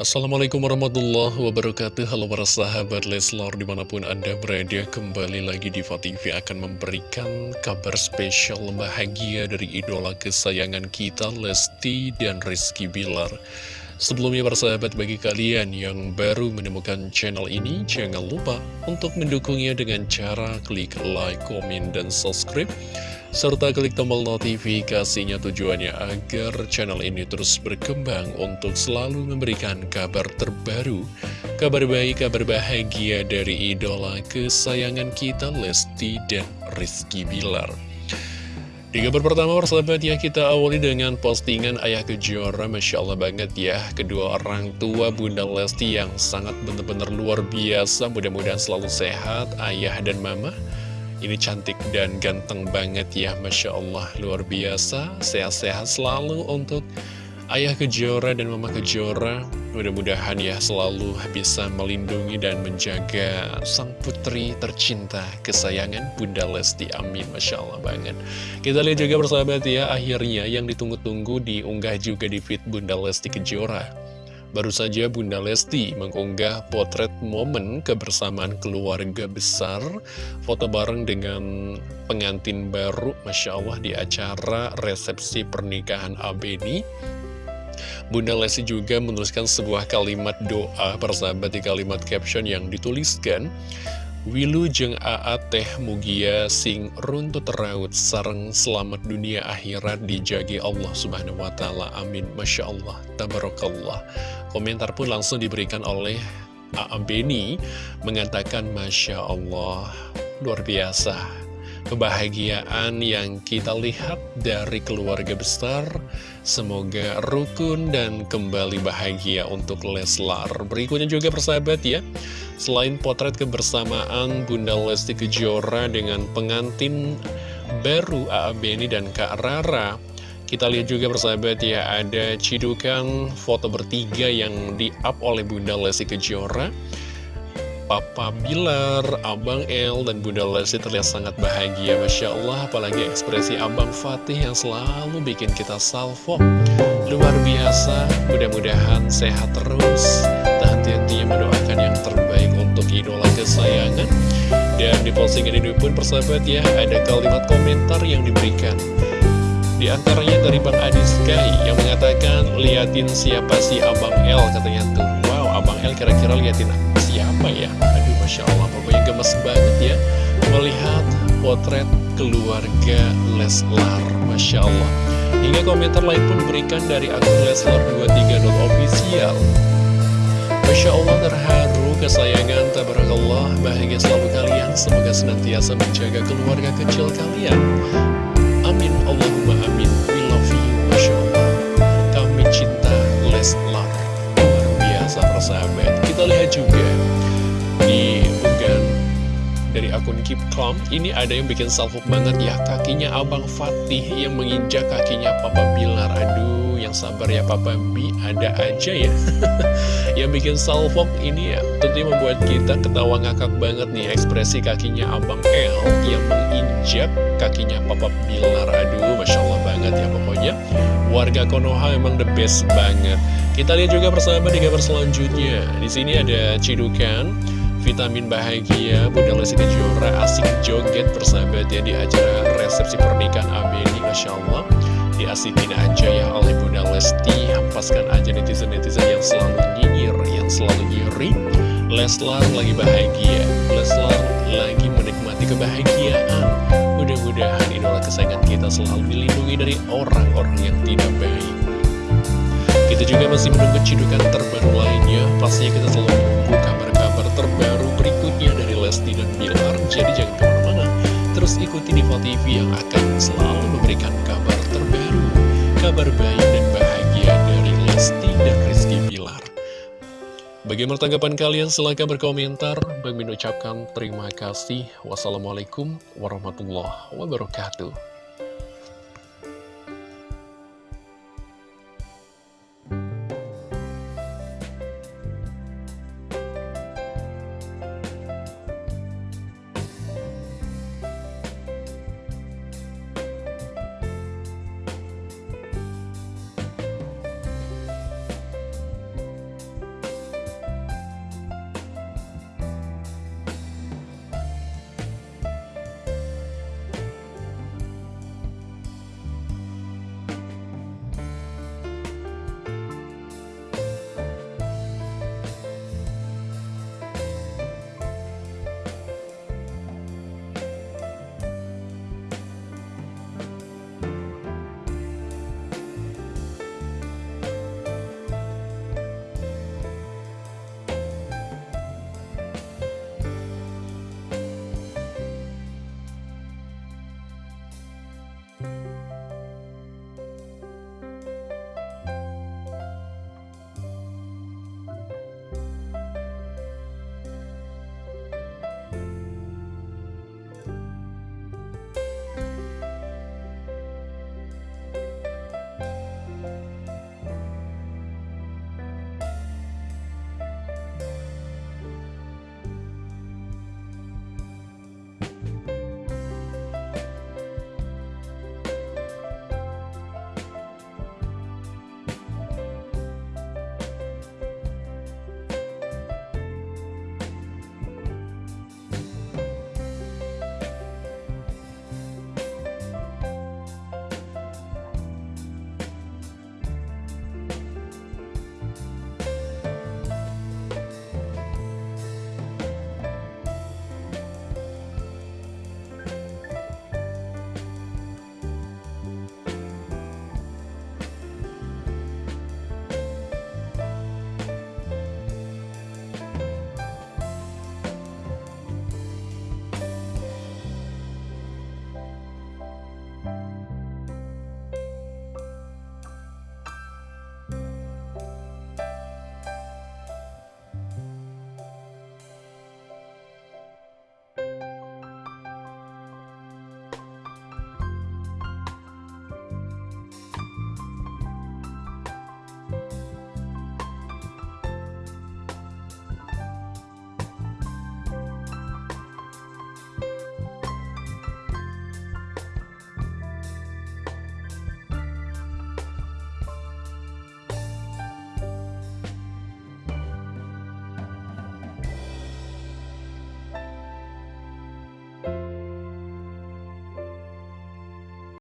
Assalamualaikum warahmatullahi wabarakatuh. Halo para sahabat Leslar di mana pun anda berada Kembali lagi di TV akan memberikan kabar spesial bahagia dari idola kesayangan kita Lesti dan Rizky Bilar. Sebelumnya para sahabat bagi kalian yang baru menemukan channel ini Jangan lupa untuk mendukungnya dengan cara klik like, komen, dan subscribe serta klik tombol notifikasinya tujuannya agar channel ini terus berkembang untuk selalu memberikan kabar terbaru, kabar baik, kabar bahagia dari idola kesayangan kita Lesti dan Rizky Bilar. Di kabar pertama persahabat ya kita awali dengan postingan Ayah Kejora Masya Allah banget ya. Kedua orang tua Bunda Lesti yang sangat benar-benar luar biasa. Mudah-mudahan selalu sehat Ayah dan Mama ini cantik dan ganteng banget ya Masya Allah. Luar biasa. Sehat-sehat selalu untuk Ayah Kejora dan Mama Kejora. Mudah-mudahan ya selalu bisa melindungi dan menjaga sang putri tercinta. Kesayangan Bunda Lesti Amin. Masya Allah banget. Kita lihat juga persahabat ya akhirnya yang ditunggu-tunggu diunggah juga di feed Bunda Lesti Kejora Baru saja Bunda Lesti mengunggah potret momen kebersamaan keluarga besar. Foto bareng dengan pengantin baru Masya Allah di acara resepsi pernikahan Abeni. Bunda Lesti juga menuliskan sebuah kalimat doa persahabat di kalimat caption yang dituliskan Wilu jeng aa teh mugia sing runtut raut sarang selamat dunia akhirat dijagi Allah subhanahu wa ta'ala. Amin. Masya Allah. Tabarakallah. Komentar pun langsung diberikan oleh A.A. Beni mengatakan Masya Allah luar biasa. Kebahagiaan yang kita lihat dari keluarga besar Semoga rukun dan kembali bahagia untuk Leslar. Berikutnya juga persahabat ya Selain potret kebersamaan Bunda Lesti Kejora dengan pengantin baru A.A. Beni dan Kak Rara. Kita lihat juga persahabat ya, ada cidukan foto bertiga yang di-up oleh Bunda Lesti Kejora. Papa Bilar, Abang El, dan Bunda Lesti terlihat sangat bahagia Masya Allah, apalagi ekspresi Abang Fatih yang selalu bikin kita salvo. Luar biasa, mudah-mudahan sehat terus. Tak henti-hentinya mendoakan yang terbaik kesayangan Dan di postingan ini pun persahabat ya, ada kalimat komentar yang diberikan di antaranya dari Bang Adi Sky yang mengatakan, liatin siapa sih Abang El, katanya tuh. Wow, Abang El kira-kira liatin siapa ya? Aduh, Masya Allah, pokoknya gemes banget ya melihat potret keluarga Leslar. Masya Allah. Hingga komentar lain pun diberikan dari akun Leslar23.official. Masya Allah terharu, kesayangan, tabarakallah, bahagia selalu kalian. Semoga senantiasa menjaga keluarga kecil kalian. Amin, Allahumma amin. Dari akun Keep Calm. Ini ada yang bikin salfok banget ya. Kakinya Abang Fatih yang menginjak kakinya Papa Bilar. Aduh, yang sabar ya Papa Bi. Ada aja ya. yang bikin salfok ini ya tentunya membuat kita ketawa ngakak banget nih ekspresi kakinya Abang El yang menginjak kakinya Papa Bilar aduh Masya Allah banget ya pokoknya warga Konoha emang the best banget kita lihat juga persahabat di gambar selanjutnya di sini ada cidukan vitamin bahagia Bunda Lesti Kejora asik joget persahabat ya di acara resepsi pernikahan Abeni Masya Allah. Diasikin aja ya oleh Bunda Lesti Hampaskan aja netizen-netizen yang selalu nyinyir, yang selalu nyuri Leslar lagi bahagia Leslar lagi menikmati kebahagiaan. Mudah-mudahan idola kesayangan kita selalu dilindungi dari orang-orang yang tidak baik. Kita juga masih menunggu cidukan terbaru lainnya. Pastinya kita selalu terbaru berikutnya dari Lesti dan Bilar Jadi jangan ke mana-mana Terus ikuti Diva TV yang akan selalu memberikan kabar terbaru Kabar baik dan bahagia dari Lesti dan Rizky Bilar Bagaimana tanggapan kalian? Silahkan berkomentar. Bagi mengucapkan terima kasih. Wassalamualaikum warahmatullahi wabarakatuh.